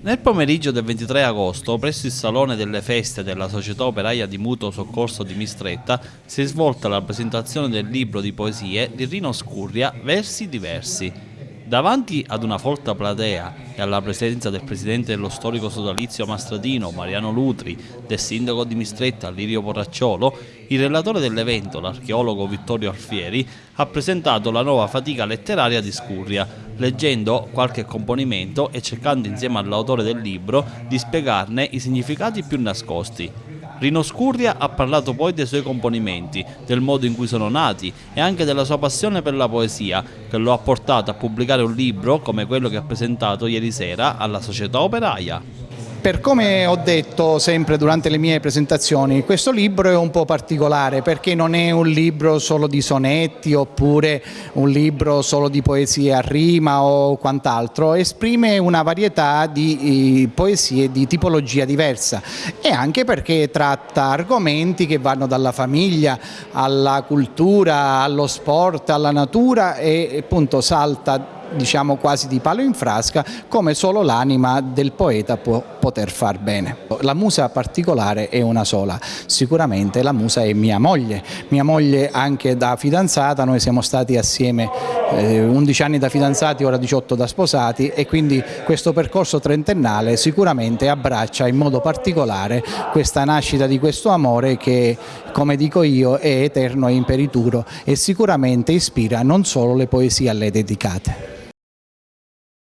Nel pomeriggio del 23 agosto, presso il Salone delle Feste della Società Operaia di Mutuo Soccorso di Mistretta, si è svolta la presentazione del libro di poesie di Rino Scurria, Versi diversi. Davanti ad una folta platea e alla presenza del presidente dello storico sodalizio Mastradino, Mariano Lutri, del sindaco di Mistretta, Lirio Porracciolo, il relatore dell'evento, l'archeologo Vittorio Alfieri, ha presentato la nuova fatica letteraria di Scurria, leggendo qualche componimento e cercando insieme all'autore del libro di spiegarne i significati più nascosti. Rino Scurria ha parlato poi dei suoi componimenti, del modo in cui sono nati e anche della sua passione per la poesia, che lo ha portato a pubblicare un libro come quello che ha presentato ieri sera alla Società Operaia. Per come ho detto sempre durante le mie presentazioni, questo libro è un po' particolare perché non è un libro solo di sonetti oppure un libro solo di poesie a rima o quant'altro, esprime una varietà di poesie di tipologia diversa. E anche perché tratta argomenti che vanno dalla famiglia alla cultura, allo sport, alla natura e appunto salta diciamo quasi di palo in frasca come solo l'anima del poeta può poter far bene. La musa particolare è una sola, sicuramente la musa è mia moglie, mia moglie anche da fidanzata, noi siamo stati assieme eh, 11 anni da fidanzati, ora 18 da sposati e quindi questo percorso trentennale sicuramente abbraccia in modo particolare questa nascita di questo amore che come dico io è eterno e imperituro e sicuramente ispira non solo le poesie a lei dedicate.